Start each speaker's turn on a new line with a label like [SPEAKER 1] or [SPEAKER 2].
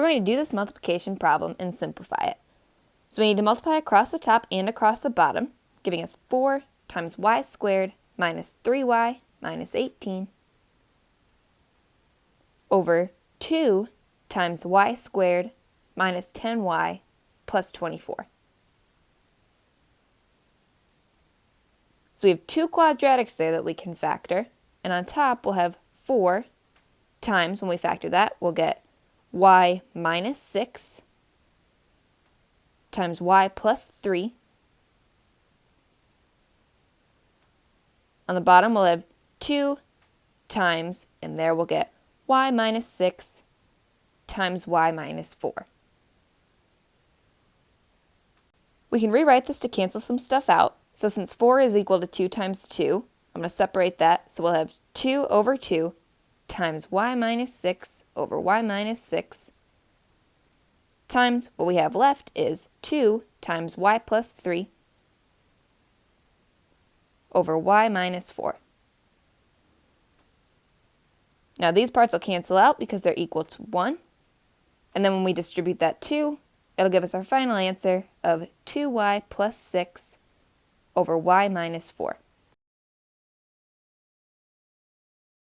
[SPEAKER 1] we're going to do this multiplication problem and simplify it. So we need to multiply across the top and across the bottom, giving us 4 times y squared minus 3y minus 18 over 2 times y squared minus 10y plus 24. So we have two quadratics there that we can factor, and on top we'll have 4 times, when we factor that, we'll get y minus 6 times y plus 3. On the bottom, we'll have 2 times, and there we'll get y minus 6 times y minus 4. We can rewrite this to cancel some stuff out. So since 4 is equal to 2 times 2, I'm going to separate that. So we'll have 2 over 2 times y minus 6 over y minus 6 times what we have left is 2 times y plus 3 over y minus 4. Now these parts will cancel out because they're equal to 1. And then when we distribute that 2, it'll give us our final answer of 2y plus 6 over y minus 4.